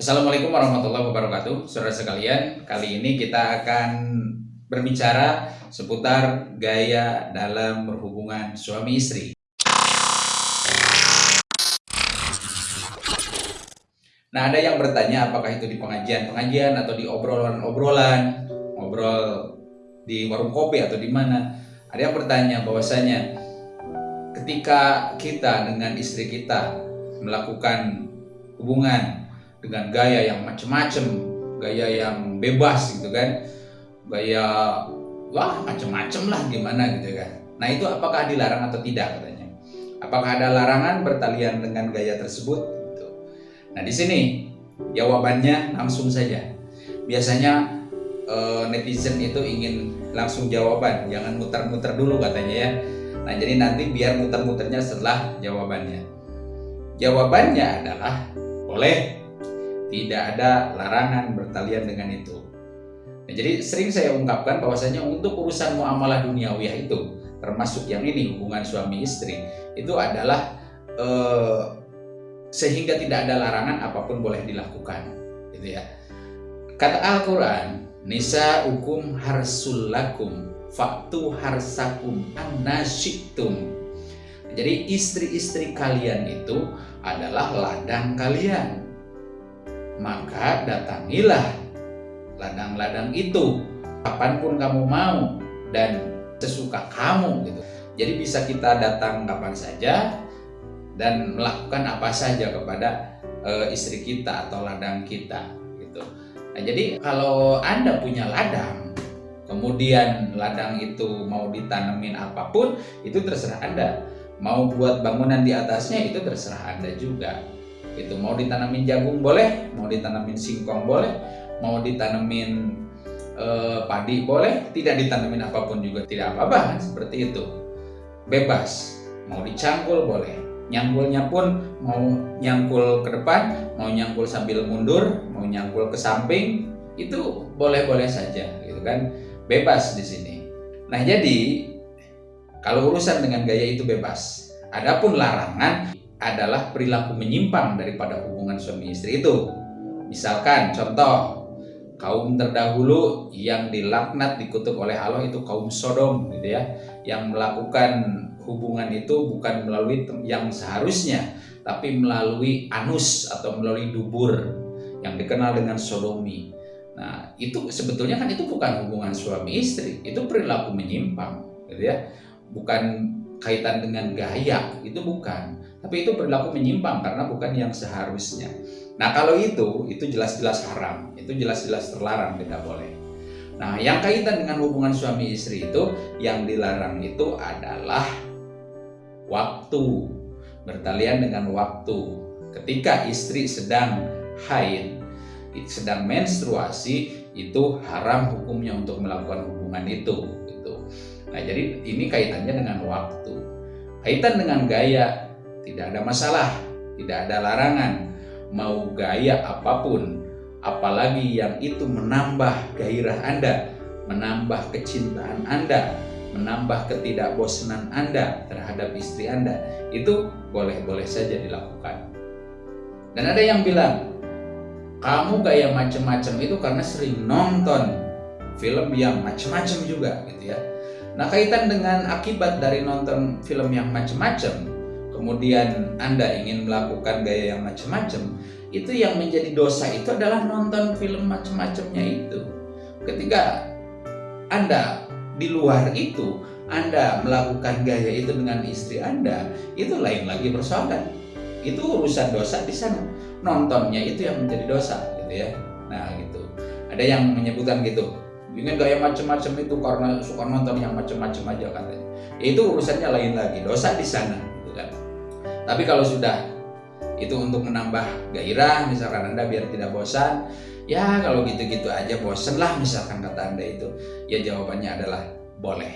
Assalamualaikum warahmatullahi wabarakatuh. Saudara sekalian, kali ini kita akan berbicara seputar gaya dalam berhubungan suami istri. Nah ada yang bertanya apakah itu di pengajian-pengajian atau di obrolan-obrolan? Ngobrol di warung kopi atau di mana? Ada yang bertanya bahwasanya ketika kita dengan istri kita melakukan hubungan dengan gaya yang macem-macem, gaya yang bebas gitu kan, gaya wah macem-macem lah gimana gitu kan. Nah itu apakah dilarang atau tidak katanya? Apakah ada larangan bertalian dengan gaya tersebut? Gitu. Nah di sini jawabannya langsung saja. Biasanya eh, netizen itu ingin langsung jawaban, jangan muter-muter dulu katanya ya. Nah jadi nanti biar muter-muternya setelah jawabannya. Jawabannya adalah boleh, tidak ada larangan bertalian dengan itu. Nah, jadi sering saya ungkapkan bahwasanya untuk urusan muamalah duniawiyah itu, termasuk yang ini hubungan suami istri, itu adalah eh, sehingga tidak ada larangan apa pun boleh dilakukan, gitu ya. Kata Al-Quran, Nisa hukum harsulakum, faktu harsakum anasyitum. Jadi istri-istri kalian itu adalah ladang kalian. Maka datangilah ladang-ladang itu kapan pun kamu mau dan sesuka kamu gitu. Jadi bisa kita datang kapan saja dan melakukan apa saja kepada e, istri kita atau ladang kita gitu. Nah, jadi kalau Anda punya ladang kemudian ladang itu mau ditanemin apa pun itu terserah Anda mau buat bangunan di atasnya itu terserah anda juga itu mau ditanamin jagung boleh mau ditanamin singkong boleh mau ditanamin eh, padi boleh tidak ditanamin apa pun juga tidak apa-apa kan? Seperti itu. Bebas. Mau dicangkul boleh. Nyangkulnya pun mau nyangkul ke depan mau nyangkul sambil mundur mau nyangkul ke samping itu boleh-boleh saja gitu kan? Bebas di sini. Nah jadi kalau urusan dengan gaya itu bebas. Adapun larangan adalah perilaku menyimpang daripada hubungan suami istri itu. Misalkan contoh kaum terdahulu yang dilaknat dikutuk oleh Allah itu kaum Sodom gitu ya, yang melakukan hubungan itu bukan melalui yang seharusnya, tapi melalui anus atau melalui dubur yang dikenal dengan sodomi. Nah, itu sebetulnya kan itu bukan hubungan suami istri, itu perilaku menyimpang, gitu ya bukan kaitan dengan gaya, itu bukan. Tapi itu berlaku menyimpang karena bukan yang seharusnya. Nah kalau itu, itu jelas-jelas haram, itu jelas-jelas terlarang, tidak boleh. Nah yang kaitan dengan hubungan suami istri itu, yang dilarang itu adalah waktu, bertalian dengan waktu. Ketika istri sedang haid, sedang menstruasi, itu haram hukumnya untuk melakukan hubungan itu. Jadi ini kaitannya dengan waktu. Kaitan dengan gaya, tidak ada masalah, tidak ada larangan. Mau gaya apa pun, apalagi yang itu menambah gairah Anda, menambah kecintaan Anda, menambah ketidakbosanan Anda terhadap istri Anda, itu boleh-boleh saja dilakukan. Dan ada yang bilang, kamu gaya macam-macam itu karena sering nonton film yang macam-macam juga gitu ya Nah, kaitan dengan akibat dari nonton film yang macam-macam, kemudian Anda ingin melakukan gaya yang macam-macam, itu yang menjadi dosa itu adalah nonton film macam-macamnya itu. Ketika Anda di luar itu, Anda melakukan gaya itu dengan istri Anda, itu lain lagi persoalan. Itu urusan dosa di sana. Nontonnya itu yang menjadi dosa, gitu ya. Nah, gitu. Ada yang menyebutkan gitu, ingin gaya macam-macam itu karena suka nonton yang macam-macam aja katanya. Ya, itu urusannya lain lagi dosa di sana gitu kan. Tapi kalau sudah itu untuk menambah gairah misalkan anda biar tidak bosan ya kalau gitu-gitu aja bosan lah misalkan kata anda itu. Ya jawabannya adalah boleh.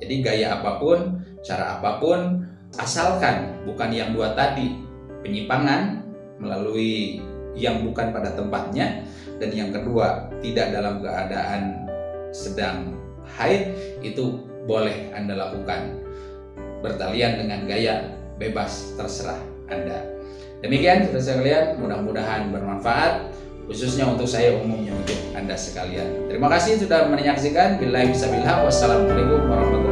Jadi gaya apa pun cara apa pun asalkan bukan yang dua tadi penyimpangan melalui yang bukan pada tempatnya dan yang kedua tidak dalam keadaan sedang haid itu boleh Anda lakukan bertalian dengan gaya bebas terserah Anda Demikian saudara sekalian, mudah-mudahan bermanfaat khususnya untuk saya umumnya untuk Anda sekalian. Terima kasih sudah menyaksikan. Bila bisa bilang wassalamualaikum warahmatullahi